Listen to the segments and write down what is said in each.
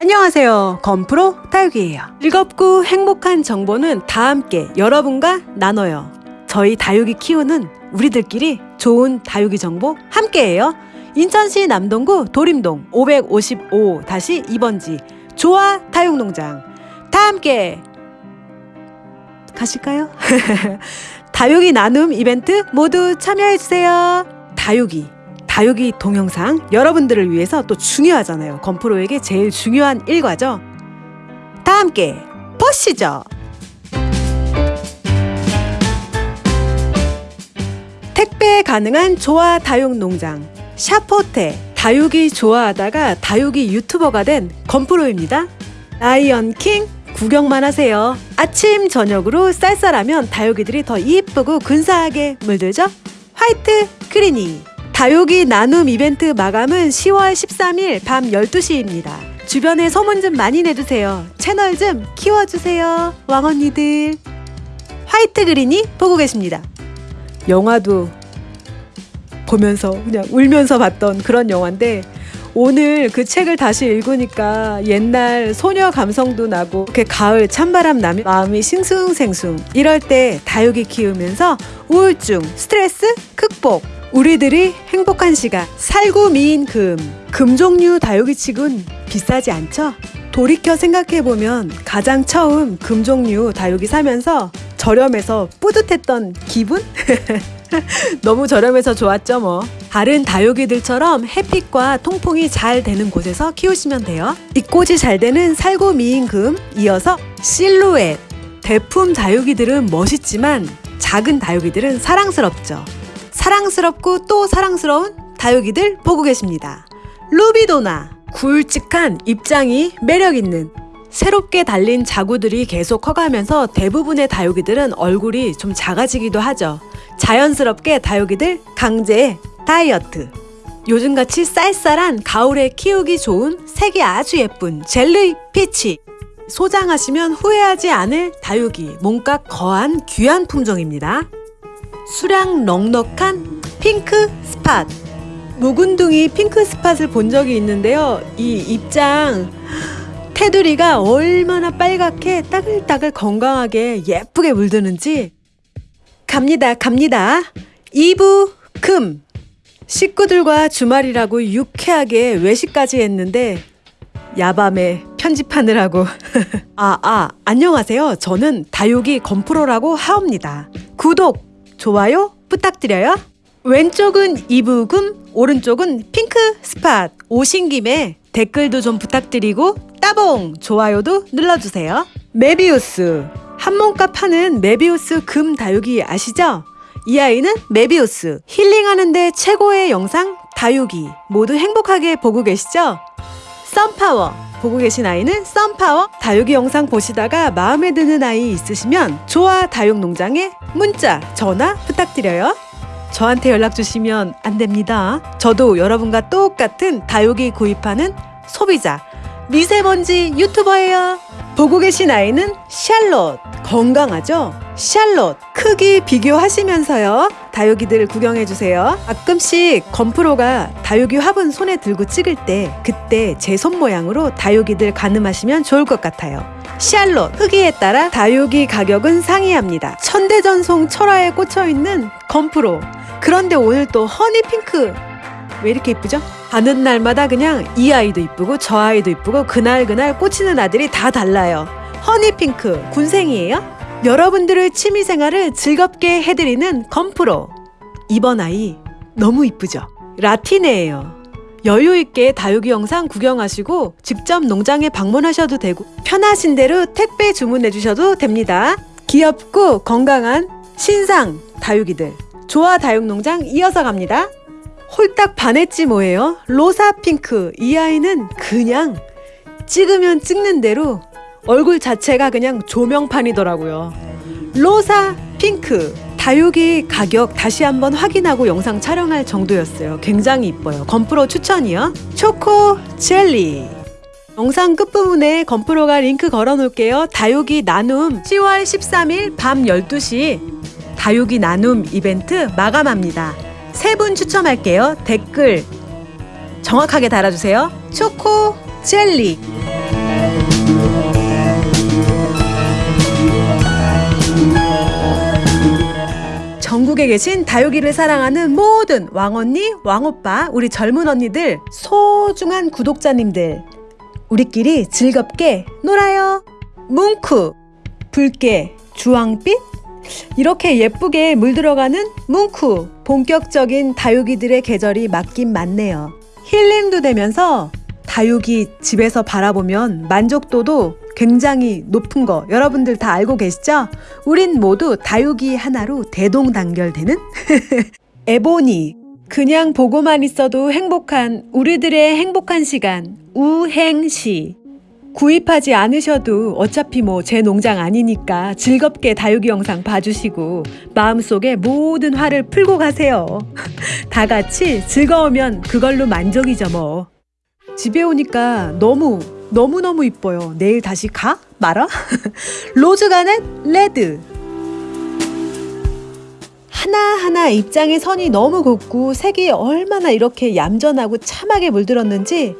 안녕하세요. 건프로 다육이에요. 즐겁고 행복한 정보는 다 함께 여러분과 나눠요. 저희 다육이 키우는 우리들끼리 좋은 다육이 정보 함께해요. 인천시 남동구 도림동 555-2번지 조화 다육농장 다 함께 가실까요? 다육이 나눔 이벤트 모두 참여해주세요. 다육이 다육이 동영상 여러분들을 위해서 또 중요하잖아요. 건프로에게 제일 중요한 일과죠. 다 함께 보시죠. 택배 가능한 조화 다육 농장 샤포테 다육이 좋아하다가 다육이 유튜버가 된 건프로입니다. 라이언 킹 구경만 하세요. 아침 저녁으로 쌀쌀하면 다육이들이 더 이쁘고 근사하게 물들죠. 화이트 크리니 다육이 나눔 이벤트 마감은 10월 13일 밤 12시입니다. 주변에 소문 좀 많이 내주세요. 채널 좀 키워주세요. 왕언니들. 화이트 그린이 보고 계십니다. 영화도 보면서 그냥 울면서 봤던 그런 영화인데 오늘 그 책을 다시 읽으니까 옛날 소녀 감성도 나고 이렇게 가을 찬바람 나면 마음이 싱숭생숭 이럴 때 다육이 키우면서 우울증, 스트레스 극복 우리들이 행복한 시간 살구 미인 금. 금종류 다육이치곤 비싸지 않죠? 돌이켜 생각해보면 가장 처음 금종류 다육이 사면서 저렴해서 뿌듯했던 기분? 너무 저렴해서 좋았죠 뭐. 다른 다육이들처럼 햇빛과 통풍이 잘 되는 곳에서 키우시면 돼요. 잎꽂이 잘 되는 살구 미인금 이어서 실루엣. 대품 다육이들은 멋있지만 작은 다육이들은 사랑스럽죠 사랑스럽고 또 사랑스러운 다육이들 보고 계십니다 루비도나 굵직한 입장이 매력있는 새롭게 달린 자구들이 계속 커가면서 대부분의 다육이들은 얼굴이 좀 작아지기도 하죠. 자연스럽게 다육이들 강제 다이어트. 요즘같이 쌀쌀한 가을에 키우기 좋은 색이 아주 예쁜 젤리 피치. 소장하시면 후회하지 않을 다육이 몸값 거한 귀한 품종입니다. 수량 넉넉한 핑크 스팟. 묵은둥이 핑크 스팟을 본 적이 있는데요. 이 입장 테두리가 얼마나 빨갛게 따글따글 건강하게 예쁘게 물드는지 갑니다 갑니다 2부 금 식구들과 주말이라고 유쾌하게 외식까지 했는데 야밤에 편집하느라고 아, 아, 안녕하세요. 저는 다육이 건프로라고 하옵니다. 구독, 좋아요 부탁드려요. 왼쪽은 이브금, 오른쪽은 핑크 스팟. 오신 김에 댓글도 좀 부탁드리고 따봉 좋아요도 눌러주세요. 메비우스 한 몸값 하는 메비우스 금 다육이 아시죠? 이 아이는 메비우스 힐링하는데 최고의 영상 다육이 모두 행복하게 보고 계시죠? 썬파워 보고 계신 아이는 썬파워 다육이 영상 보시다가 마음에 드는 아이 있으시면 좋아 다육농장에 문자 전화 부탁드려요. 저한테 연락 주시면 안 됩니다. 저도 여러분과 똑같은 다육이 구입하는 소비자 미세먼지 유튜버예요. 보고 계신 아이는 샬롯 건강하죠? 샬롯 크기 비교하시면서요 다육이들 구경해 주세요. 가끔씩 건프로가 다육이 화분 손에 들고 찍을 때 그때 제 손 모양으로 다육이들 가늠하시면 좋을 것 같아요. 샬롯 크기에 따라 다육이 가격은 상이합니다. 천대전송 철화에 꽂혀 있는 건프로 그런데 오늘 또 honey pink 왜 이렇게 이쁘죠? 가는 날마다 그냥 이 아이도 이쁘고 저 아이도 이쁘고 그날 그날 꽂히는 아들이 다 달라요. honey pink 군생이에요? 여러분들의 취미생활을 즐겁게 해드리는 건프로 이번 아이 너무 이쁘죠? 라티네예요. 여유 있게 다육이 영상 구경하시고 직접 농장에 방문하셔도 되고 편하신 대로 택배 주문해 주셔도 됩니다. 귀엽고 건강한 신상 다육이들 조화 다육농장 이어서 갑니다. 홀딱 반했지 뭐예요? 로사 핑크 이 아이는 그냥 찍으면 찍는 대로 얼굴 자체가 그냥 조명판이더라고요. 로사 핑크 다육이 가격 다시 한번 확인하고 영상 촬영할 정도였어요. 굉장히 이뻐요. 건프로 추천이요. 초코 젤리 영상 끝부분에 건프로가 링크 걸어 놓을게요. 다육이 나눔 10월 13일 밤 12시 다육이 나눔 이벤트 마감합니다. 세 분 추첨할게요. 댓글 정확하게 달아주세요. 초코 젤리 전국에 계신 다육이를 사랑하는 모든 왕언니, 왕오빠, 우리 젊은 언니들, 소중한 구독자님들 우리끼리 즐겁게 놀아요. 뭉크, 붉게, 주황빛, 이렇게 예쁘게 물들어가는 뭉크, 본격적인 다육이들의 계절이 맞긴 맞네요. 힐링도 되면서 다육이 집에서 바라보면 만족도도 굉장히 높은 거 여러분들 다 알고 계시죠? 우린 모두 다육이 하나로 대동단결되는 에보니 그냥 보고만 있어도 행복한 우리들의 행복한 시간 우행시 구입하지 않으셔도 어차피 뭐 제 농장 아니니까 즐겁게 다육이 영상 봐주시고 마음속에 모든 화를 풀고 가세요. 다 같이 즐거우면 그걸로 만족이죠 뭐. 집에 오니까 너무 너무너무 이뻐요. 내일 다시 가? 말아? rose garnet red 하나하나 입장의 선이 너무 곱고 색이 얼마나 이렇게 얌전하고 참하게 물들었는지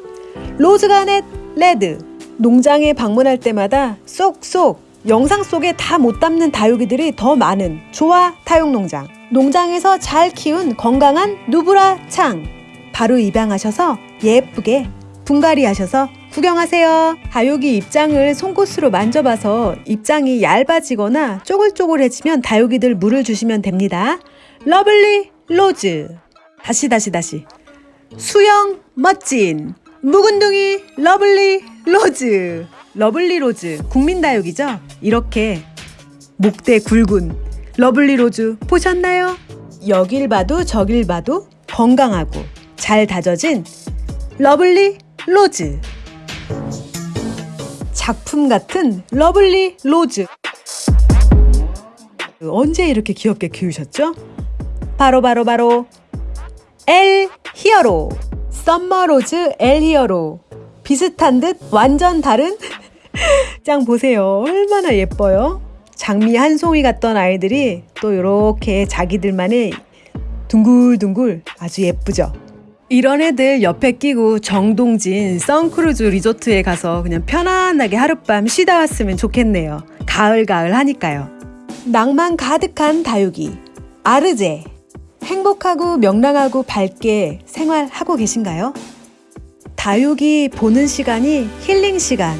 rose garnet red 농장에 방문할 때마다 쏙쏙 영상 속에 다 못 담는 다육이들이 더 많은 조화 다육농장 농장에서 잘 키운 건강한 누브라 창 바로 입양하셔서 예쁘게 분갈이 하셔서 구경하세요. 다육이 입장을 송곳으로 만져봐서 입장이 얇아지거나 쪼글쪼글해지면 다육이들 물을 주시면 됩니다. lovely rose 다시 다시 다시 수영 멋진 묵은둥이 lovely rose lovely rose 국민다육이죠? 이렇게 목대 굵은 lovely rose 보셨나요? 여길 봐도 저길 봐도 건강하고 잘 다져진 lovely rose 작품 같은 lovely rose 언제 이렇게 귀엽게 키우셨죠? 바로 바로 바로 엘 히어로 summer rose 엘 히어로. 비슷한 듯 완전 다른? 짱 보세요. 얼마나 예뻐요. 장미 한 송이 같던 아이들이 또 이렇게 자기들만의 둥글둥글 아주 예쁘죠. 이런 애들 옆에 끼고 정동진 선크루즈 리조트에 가서 그냥 편안하게 하룻밤 쉬다 왔으면 좋겠네요. 가을가을 하니까요. 낭만 가득한 다육이. 아르제 행복하고 명랑하고 밝게 생활하고 계신가요? 다육이 보는 시간이 힐링 시간.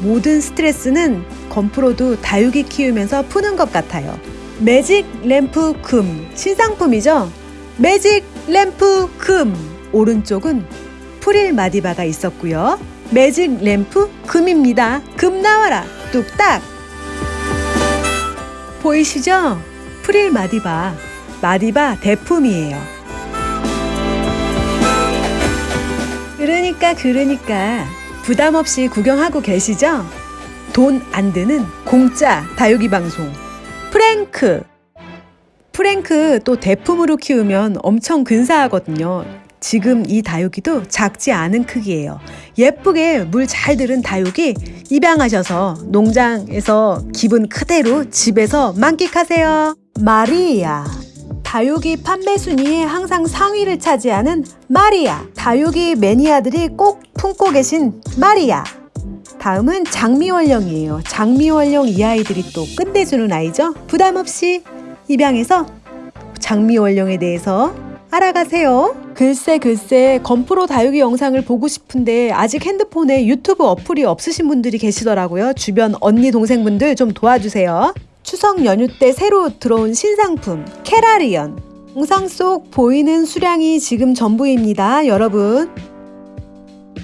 모든 스트레스는 건프로도 다육이 키우면서 푸는 것 같아요. 매직 램프 금 신상품이죠? 매직 램프 금 오른쪽은 프릴 마디바가 있었고요. 매직 램프 금입니다. 금 나와라 뚝딱 보이시죠? 프릴 마디바 마디바 대품이에요. 그러니까 그러니까 부담 없이 구경하고 계시죠? 돈 안 드는 공짜 다육이 방송 프랭크 프랭크 또 대품으로 키우면 엄청 근사하거든요. 지금 이 다육이도 작지 않은 크기예요. 예쁘게 물 잘 들은 다육이 입양하셔서 농장에서 기분 그대로 집에서 만끽하세요. 마리아 다육이 판매 순위에 항상 상위를 차지하는 마리아 다육이 매니아들이 꼭 품고 계신 마리아 다음은 장미월령이에요. 장미월령 이 아이들이 또 끝내주는 아이죠. 부담 없이 입양해서 장미월령에 대해서 알아가세요. 글쎄 글쎄 건프로 다육이 영상을 보고 싶은데 아직 핸드폰에 유튜브 어플이 없으신 분들이 계시더라고요. 주변 언니 동생분들 좀 도와주세요. 추석 연휴 때 새로 들어온 신상품 캐라리언 영상 속 보이는 수량이 지금 전부입니다. 여러분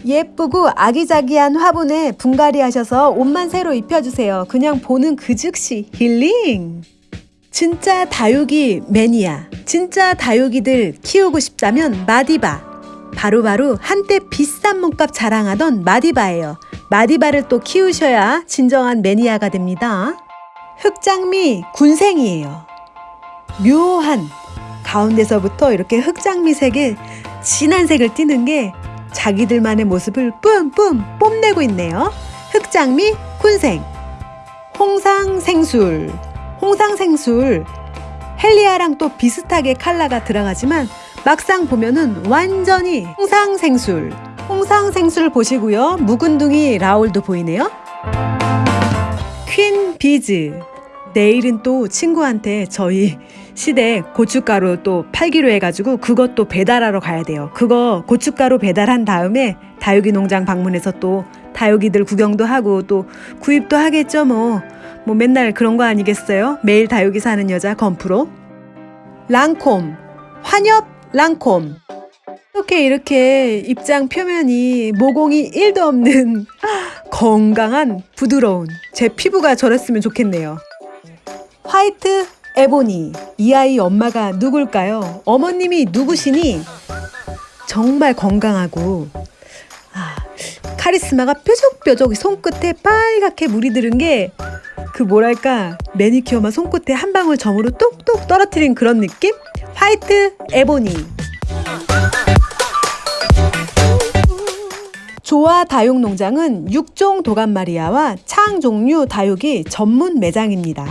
예쁘고 아기자기한 화분에 분갈이 하셔서 옷만 새로 입혀주세요. 그냥 보는 그 즉시 힐링! 진짜 다육이 매니아, 진짜 다육이들 키우고 싶다면 마디바. 바로바로 한때 비싼 몸값 자랑하던 마디바예요. 마디바를 또 키우셔야 진정한 매니아가 됩니다. 흑장미 군생이에요. 묘한 가운데서부터 이렇게 흑장미 색의 진한 색을 띠는 게 자기들만의 모습을 뿜뿜 뽐내고 있네요. 흑장미 군생 홍상생술 홍상생술 헬리아랑 또 비슷하게 칼라가 들어가지만 막상 보면은 완전히 홍상생술 홍상생술 보시고요. 묵은둥이 라울도 보이네요. 퀸 비즈 내일은 또 친구한테 저희 시댁 고춧가루 또 팔기로 해가지고 그것도 배달하러 가야 돼요. 그거 고춧가루 배달한 다음에 다육이 농장 방문해서 또 다육이들 구경도 하고 또 구입도 하겠죠 뭐. 뭐 맨날 그런 거 아니겠어요? 매일 다육이 사는 여자 건프로. 랑콤. 환엽 랑콤. 이렇게 이렇게 입장 표면이 모공이 1도 없는 건강한 부드러운 제 피부가 저랬으면 좋겠네요. 화이트 에보니 이 아이 엄마가 누굴까요? 어머님이 누구시니? 정말 건강하고 아, 카리스마가 뾰족뾰족 손끝에 빨갛게 물이 들은 게 그 뭐랄까 매니큐어만 손끝에 한 방울 점으로 똑똑 떨어뜨린 그런 느낌? 화이트 에보니 조화 다육농장은 육종 도감마리아와 창 종류 다육이 전문 매장입니다.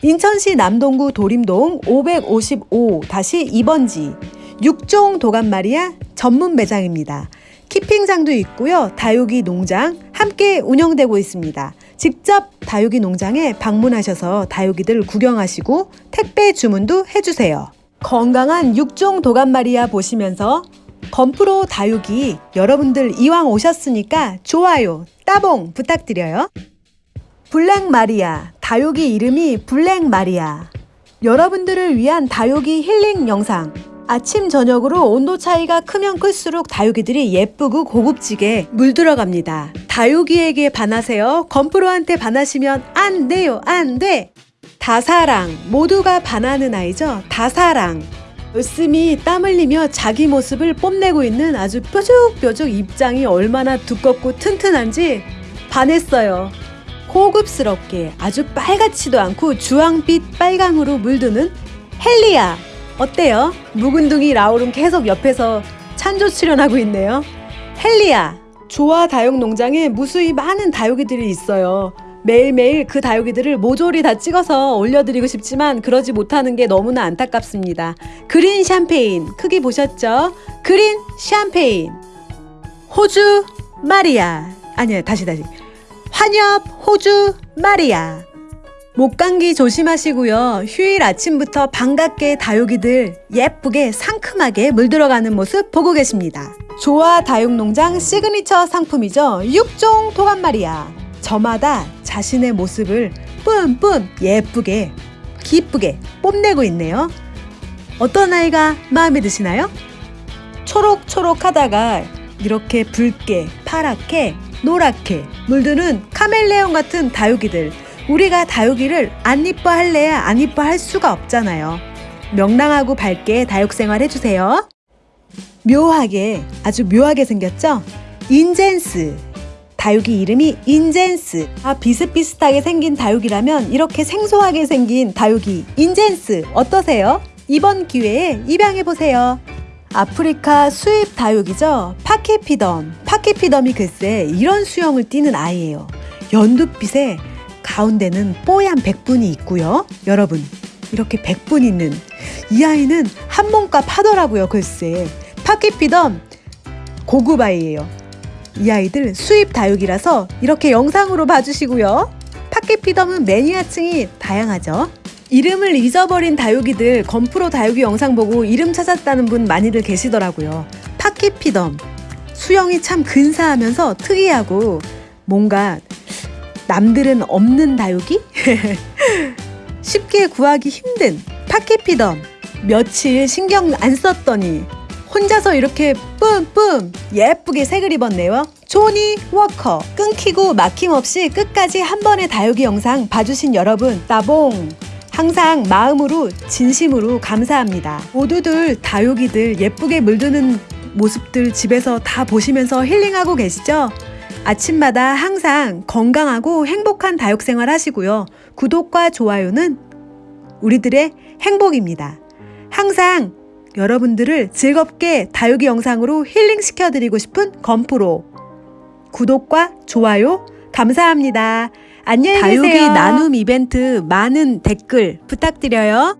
인천시 남동구 도림동 555-2번지 육종 도감마리아 전문 매장입니다. keeping장도 있고요. 다육이 농장 함께 운영되고 있습니다. 직접 다육이 농장에 방문하셔서 다육이들 구경하시고 택배 주문도 해주세요. 건강한 육종 도감마리아 보시면서 건프로 다육이 여러분들 이왕 오셨으니까 좋아요, 따봉 부탁드려요. 블랙 마리아, 다육이 이름이 블랙 마리아. 여러분들을 위한 다육이 힐링 영상. 아침 저녁으로 온도 차이가 크면 클수록 다육이들이 예쁘고 고급지게 물들어갑니다. 다육이에게 반하세요. 건프로한테 반하시면 안 돼요. 안 돼. 다사랑. 모두가 반하는 아이죠. 다사랑. 열심히 땀 흘리며 자기 모습을 뽐내고 있는 아주 뾰족뾰족 입장이 얼마나 두껍고 튼튼한지 반했어요. 고급스럽게 아주 빨갛지도 않고 주황빛 빨강으로 물드는 헬리아. 어때요? 묵은둥이 라울은 계속 옆에서 찬조 출연하고 있네요. 헬리아. 조화 다육 농장에 무수히 많은 다육이들이 있어요. 매일매일 그 다육이들을 모조리 다 찍어서 올려드리고 싶지만 그러지 못하는 게 너무나 안타깝습니다. 그린 샴페인 크기 보셨죠? 그린 샴페인 호주 마리아 아니야 다시 다시 환엽 호주 마리아 목감기 조심하시고요. 휴일 아침부터 반갑게 다육이들 예쁘게 상큼하게 물들어가는 모습 보고 계십니다. 조화 다육농장 시그니처 상품이죠. 육종 도감마리아. 저마다 자신의 모습을 뿜뿜 예쁘게 기쁘게 뽐내고 있네요. 어떤 아이가 마음에 드시나요? 초록초록하다가 이렇게 붉게 파랗게 노랗게 물드는 카멜레온 같은 다육이들 우리가 다육이를 안 이뻐할래야 안 이뻐할 수가 없잖아요. 명랑하고 밝게 다육생활 해주세요. 묘하게 아주 묘하게 생겼죠? 인젠스 다육이 이름이 인젠스 아 비슷비슷하게 생긴 다육이라면 이렇게 생소하게 생긴 다육이 인젠스 어떠세요? 이번 기회에 입양해보세요. 아프리카 수입 다육이죠. 파케피덤. 파케피덤이 글쎄 이런 수영을 띠는 아이예요. 연두빛에 가운데는 뽀얀 백분이 있고요. 여러분 이렇게 백분 있는 이 아이는 한 몸값 하더라고요. 글쎄 파케피덤 고급 아이예요. 이 아이들 수입 다육이라서 이렇게 영상으로 봐주시고요. 파케피덤은 매니아층이 다양하죠. 이름을 잊어버린 다육이들 건프로 다육이 영상 보고 이름 찾았다는 분 많이들 계시더라고요. 파키피덤 수영이 참 근사하면서 특이하고 뭔가 남들은 없는 다육이? 쉽게 구하기 힘든 파키피덤 며칠 신경 안 썼더니 혼자서 이렇게 뿜뿜 예쁘게 색을 입었네요. 조니 워커 끊기고 막힘없이 끝까지 한 번의 다육이 영상 봐주신 여러분 따봉 항상 마음으로 진심으로 감사합니다. 모두들 다육이들 예쁘게 물드는 모습들 집에서 다 보시면서 힐링하고 계시죠? 아침마다 항상 건강하고 행복한 다육 생활 하시고요. 구독과 좋아요는 우리들의 행복입니다. 항상 여러분들을 즐겁게 다육이 영상으로 힐링 시켜드리고 싶은 건프로 구독과 좋아요 감사합니다. 안녕히 계세요. 다육이 나눔 이벤트 많은 댓글 부탁드려요.